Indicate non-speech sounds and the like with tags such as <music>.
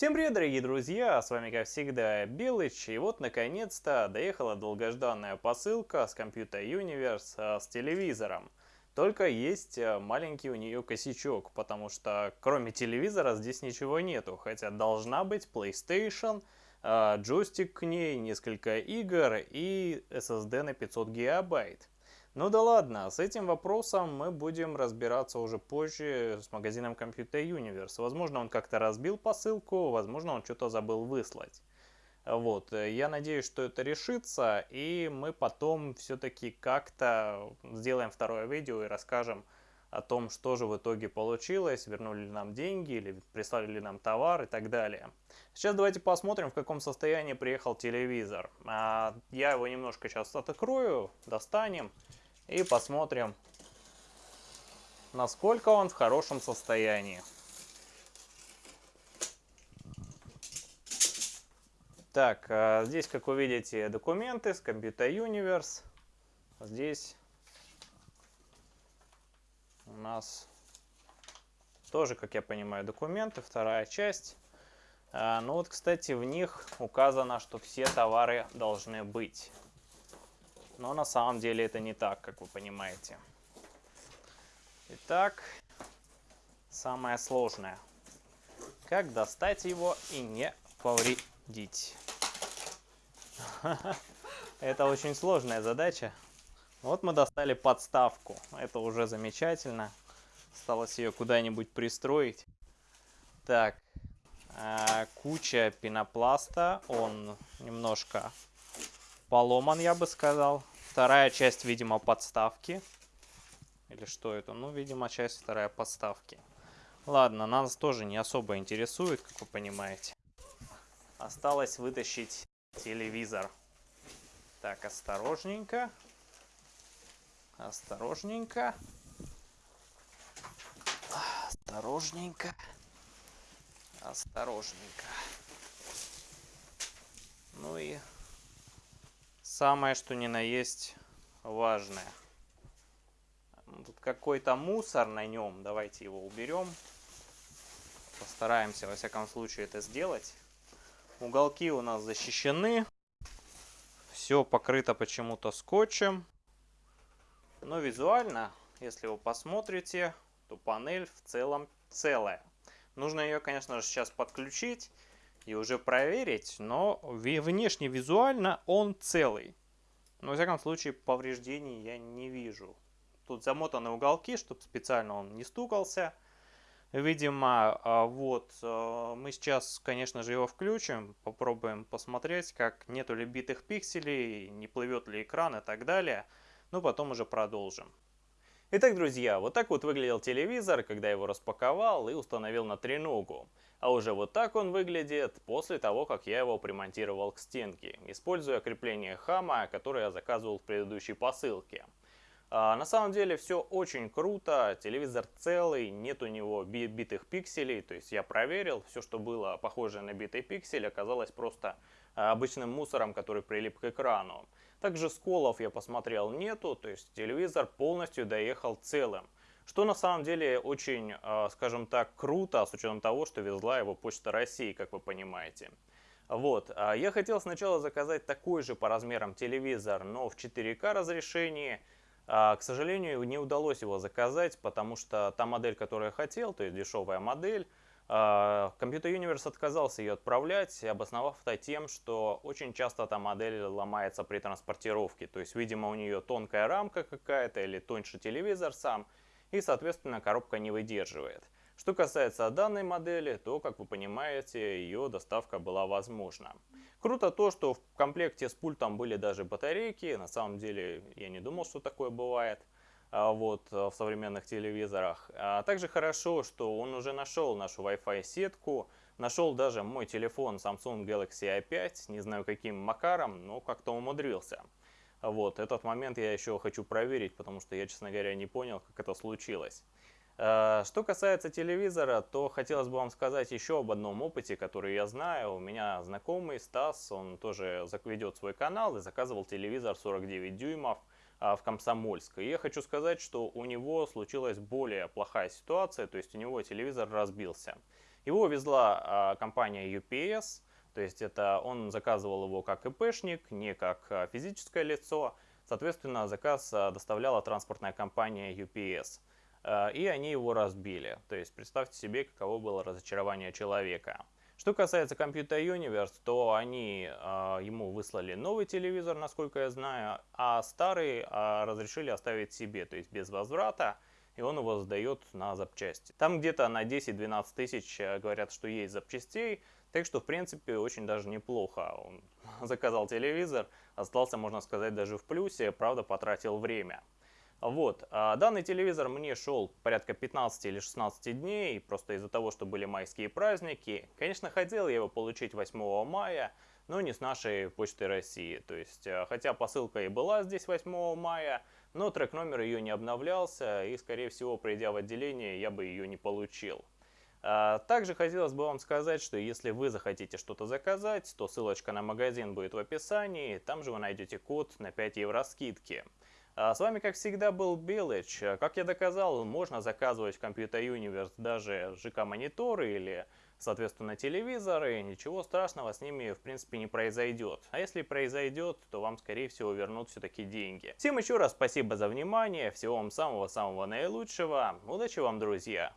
Всем привет, дорогие друзья! С вами, как всегда, Белыч. И вот, наконец-то, доехала долгожданная посылка с Computer Universe с телевизором. Только есть а, маленький у нее косячок, потому что кроме телевизора здесь ничего нету. Хотя должна быть PlayStation, а, джойстик к ней, несколько игр и SSD на 500 гигабайт. Ну да ладно, с этим вопросом мы будем разбираться уже позже с магазином Computer Universe. Возможно, он как-то разбил посылку, возможно, он что-то забыл выслать. Вот, я надеюсь, что это решится, и мы потом все-таки как-то сделаем второе видео и расскажем о том, что же в итоге получилось, вернули ли нам деньги, или прислали ли нам товар и так далее. Сейчас давайте посмотрим, в каком состоянии приехал телевизор. А, я его немножко сейчас открою, достанем и посмотрим, насколько он в хорошем состоянии. Так, а, здесь, как вы видите, документы с Computer Universe. Здесь у нас тоже, как я понимаю, документы, вторая часть. А, ну вот, кстати, в них указано, что все товары должны быть. Но на самом деле это не так, как вы понимаете. Итак, самое сложное. Как достать его и не повредить. <laughs> Это очень сложная задача. Вот мы достали подставку. Это уже замечательно. Осталось ее куда-нибудь пристроить. Так, а, куча пенопласта. Он немножко поломан, я бы сказал. Вторая часть, видимо, подставки. Или что это? Ну, видимо, часть вторая подставки. Ладно, нас тоже не особо интересует, как вы понимаете. Осталось вытащить телевизор. Так, осторожненько. Осторожненько. Осторожненько. Осторожненько. Ну и самое что ни на есть важное. Тут какой-то мусор на нем. Давайте его уберем. Постараемся, во всяком случае, это сделать. Уголки у нас защищены. Все покрыто почему-то скотчем. Но визуально, если вы посмотрите, то панель в целом целая. Нужно ее, конечно же, сейчас подключить и уже проверить, но внешне визуально он целый. Но, во всяком случае, повреждений я не вижу. Тут замотаны уголки, чтобы специально он не стукался. Видимо, а, вот, а, мы сейчас, конечно же, его включим, попробуем посмотреть, как нету ли битых пикселей, не плывет ли экран и так далее. Ну, потом уже продолжим. Итак, друзья, вот так вот выглядел телевизор, когда его распаковал и установил на треногу. А уже вот так он выглядит после того, как я его примонтировал к стенке, используя крепление хама, которое я заказывал в предыдущей посылке. А, на самом деле все очень круто, телевизор целый, нет у него битых пикселей, то есть я проверил, все, что было похоже на битый пиксель, оказалось просто обычным мусором, который прилип к экрану. Также сколов я посмотрел нету, то есть телевизор полностью доехал целым. Что на самом деле очень, а, скажем так, круто, с учетом того, что везла его Почта России, как вы понимаете. Вот, а, я хотел сначала заказать такой же по размерам телевизор, но в 4К разрешении. А, к сожалению, не удалось его заказать, потому что та модель, которую я хотел, то есть дешевая модель, Computer Universe отказался ее отправлять, обосновав это тем, что очень часто эта модель ломается при транспортировке. То есть, видимо, у нее тонкая рамка какая-то или тоньше телевизор сам, и, соответственно, коробка не выдерживает. Что касается данной модели, то, как вы понимаете, ее доставка была возможна. Круто то, что в комплекте с пультом были даже батарейки. На самом деле, я не думал, что такое бывает. А, вот, э, в современных телевизорах. А также хорошо, что он уже нашел нашу Wi-Fi сетку, нашел даже мой телефон Samsung Galaxy i5, не знаю каким макаром, но как-то умудрился. Вот, этот момент я еще хочу проверить, потому что я, честно говоря, не понял, как это случилось. А, что касается телевизора, то хотелось бы вам сказать еще об одном опыте, который я знаю. У меня знакомый Стас, он тоже ведет свой канал и заказывал телевизор 49 дюймов. А, в Комсомольск. И я хочу сказать, что у него случилась более плохая ситуация, то есть у него телевизор разбился. Его везла а, компания UPS, то есть это он заказывал его как ИПшник, не как а, физическое лицо. Соответственно, заказ доставляла транспортная компания UPS. И они его разбили. То есть представьте себе, каково было разочарование человека. Что касается Computer Universe, то они э, ему выслали новый телевизор, насколько я знаю, а старый э, разрешили оставить себе, то есть без возврата, и он его сдает на запчасти. Там где-то на 10-12 тысяч э, говорят, что есть запчастей, так что в принципе очень даже неплохо. Он <laughs> заказал телевизор, остался, можно сказать, даже в плюсе, правда потратил время. Вот, а данный телевизор мне шел порядка 15 или 16 дней, просто из-за того, что были майские праздники. Конечно, хотел я его получить 8 мая, но не с нашей почты России. То есть, э, хотя посылка и была здесь 8 мая, но трек номер ее не обновлялся, и, скорее всего, придя в отделение, я бы ее не получил. А, также хотелось бы вам сказать, что если вы захотите что-то заказать, то ссылочка на магазин будет в описании, там же вы найдете код на 5 евро скидки. А с вами, как всегда, был Белыч. Как я доказал, можно заказывать в Computer Universe даже ЖК-мониторы или, соответственно, телевизоры. Ничего страшного с ними, в принципе, не произойдет. А если произойдет, то вам, скорее всего, вернут все-таки деньги. Всем еще раз спасибо за внимание. Всего вам самого-самого наилучшего. Удачи вам, друзья!